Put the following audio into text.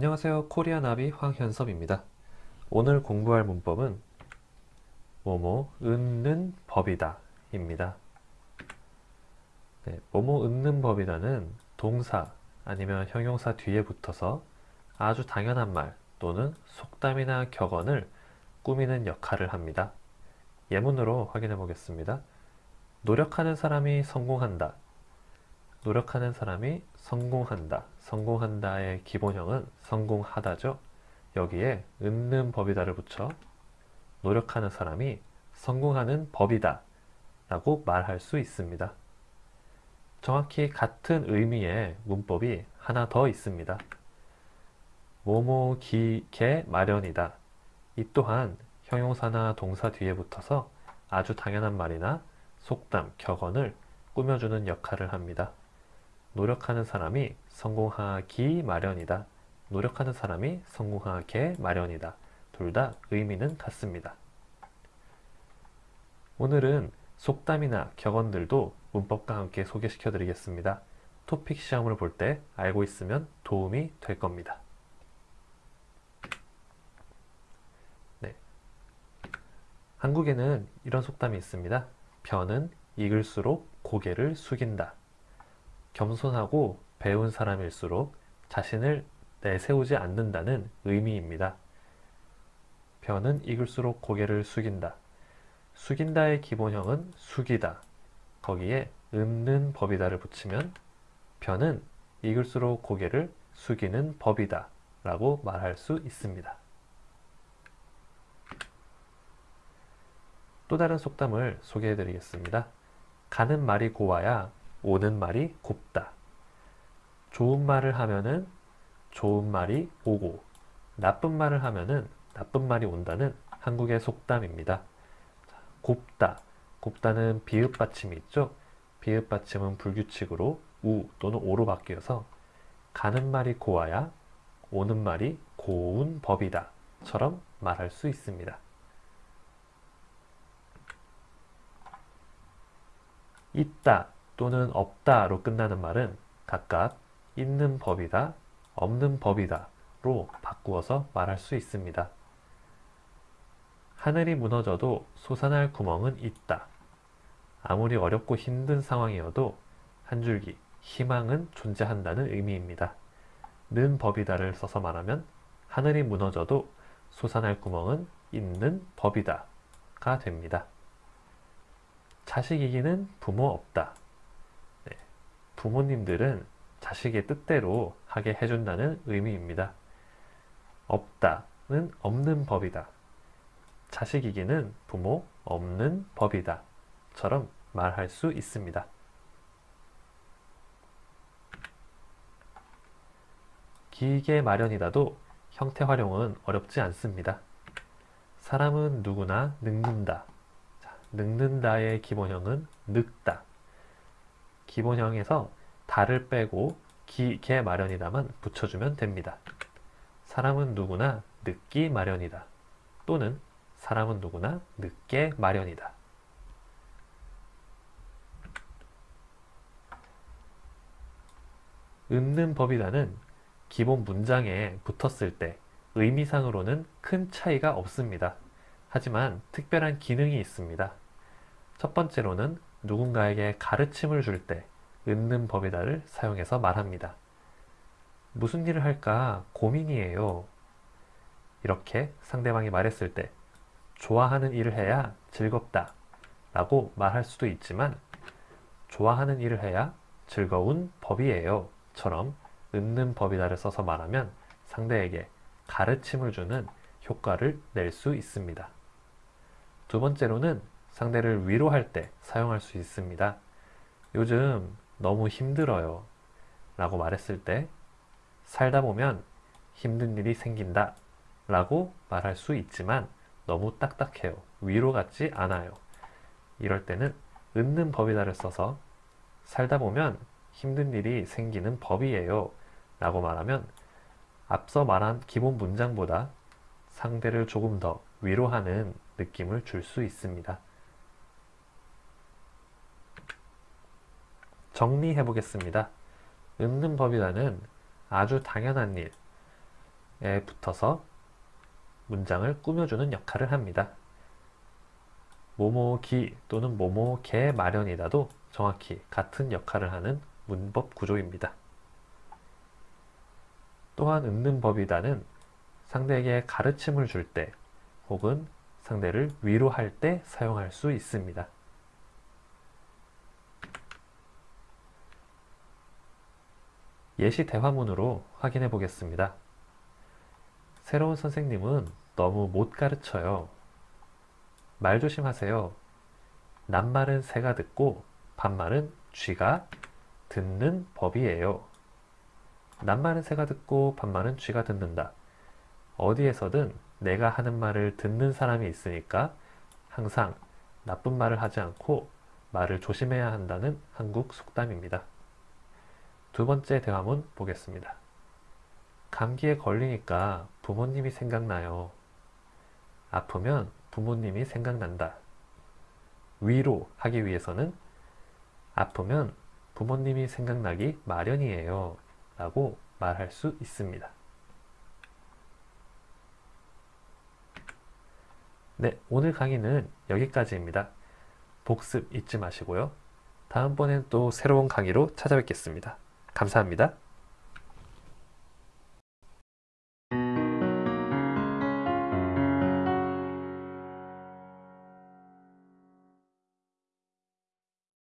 안녕하세요. 코리아나비 황현섭입니다. 오늘 공부할 문법은 뭐뭐 읊는 법이다 입니다. 네, 뭐뭐 읊는 법이다는 동사 아니면 형용사 뒤에 붙어서 아주 당연한 말 또는 속담이나 격언을 꾸미는 역할을 합니다. 예문으로 확인해 보겠습니다. 노력하는 사람이 성공한다 노력하는 사람이 성공한다. 성공한다의 기본형은 성공하다죠. 여기에 읊는 법이다를 붙여 노력하는 사람이 성공하는 법이다 라고 말할 수 있습니다. 정확히 같은 의미의 문법이 하나 더 있습니다. 모모 기개 마련이다. 이 또한 형용사나 동사 뒤에 붙어서 아주 당연한 말이나 속담, 격언을 꾸며주는 역할을 합니다. 노력하는 사람이 성공하기 마련이다. 노력하는 사람이 성공하게 마련이다. 둘 다 의미는 같습니다. 오늘은 속담이나 격언들도 문법과 함께 소개시켜 드리겠습니다. 토픽 시험을 볼 때 알고 있으면 도움이 될 겁니다. 네. 한국에는 이런 속담이 있습니다. 변은 익을수록 고개를 숙인다. 겸손하고 배운 사람일수록 자신을 내세우지 않는다는 의미입니다. 변은 익을수록 고개를 숙인다. 숙인다의 기본형은 숙이다. 거기에 읊는 법이다를 붙이면 변은 익을수록 고개를 숙이는 법이다 라고 말할 수 있습니다. 또 다른 속담을 소개해 드리겠습니다. 가는 말이 고와야 오는 말이 곱다. 좋은 말을 하면은 좋은 말이 오고 나쁜 말을 하면은 나쁜 말이 온다는 한국의 속담입니다. 곱다. 곱다는 비읍 받침이 있죠. 비읍 받침은 불규칙으로 우 또는 오로 바뀌어서 가는 말이 고와야 오는 말이 고운 법이다. 처럼 말할 수 있습니다. 있다 또는 없다로 끝나는 말은 각각 있는 법이다, 없는 법이다 로 바꾸어서 말할 수 있습니다. 하늘이 무너져도 솟아날 구멍은 있다. 아무리 어렵고 힘든 상황이어도 한 줄기 희망은 존재한다는 의미입니다. 는 법이다를 써서 말하면 하늘이 무너져도 솟아날 구멍은 있는 법이다 가 됩니다. 자식 이기는 부모 없다. 부모님들은 자식의 뜻대로 하게 해준다는 의미입니다. 없다는 없는 법이다. 자식이기는 부모 없는 법이다. 처럼 말할 수 있습니다. 기계 마련이라도 형태 활용은 어렵지 않습니다. 사람은 누구나 늙는다. 자, 늙는다의 기본형은 늙다. 기본형에서 달을 빼고 기, 개 마련이다만 붙여주면 됩니다. 사람은 누구나 늦기 마련이다. 또는 사람은 누구나 늦게 마련이다. 읊는 법이라는 기본 문장에 붙었을 때 의미상으로는 큰 차이가 없습니다. 하지만 특별한 기능이 있습니다. 첫 번째로는 누군가에게 가르침을 줄 때 읊는 법이다를 사용해서 말합니다. 무슨 일을 할까 고민이에요. 이렇게 상대방이 말했을 때 좋아하는 일을 해야 즐겁다 라고 말할 수도 있지만 좋아하는 일을 해야 즐거운 법이에요 처럼 읊는 법이다를 써서 말하면 상대에게 가르침을 주는 효과를 낼 수 있습니다. 두 번째로는 상대를 위로할 때 사용할 수 있습니다. 요즘 너무 힘들어요. 라고 말했을 때 살다 보면 힘든 일이 생긴다. 라고 말할 수 있지만 너무 딱딱해요. 위로 같지 않아요. 이럴 때는 은는 법이다를 써서 살다 보면 힘든 일이 생기는 법이에요. 라고 말하면 앞서 말한 기본 문장보다 상대를 조금 더 위로하는 느낌을 줄 수 있습니다. 정리해 보겠습니다. 은는 법이다는 아주 당연한 일에 붙어서 문장을 꾸며주는 역할을 합니다. 모모기 또는 모모개 마련이다도 정확히 같은 역할을 하는 문법 구조입니다. 또한 은는 법이다는 상대에게 가르침을 줄 때 혹은 상대를 위로할 때 사용할 수 있습니다. 예시 대화문으로 확인해 보겠습니다. 새로운 선생님은 너무 못 가르쳐요. 말 조심하세요. 낱말은 새가 듣고 반말은 쥐가 듣는 법이에요. 낱말은 새가 듣고 반말은 쥐가 듣는다. 어디에서든 내가 하는 말을 듣는 사람이 있으니까 항상 나쁜 말을 하지 않고 말을 조심해야 한다는 한국 속담입니다. 두 번째 대화문 보겠습니다. 감기에 걸리니까 부모님이 생각나요. 아프면 부모님이 생각난다. 위로 하기 위해서는 아프면 부모님이 생각나기 마련이에요. 라고 말할 수 있습니다. 네, 오늘 강의는 여기까지입니다. 복습 잊지 마시고요. 다음번엔 또 새로운 강의로 찾아뵙겠습니다. 감사합니다.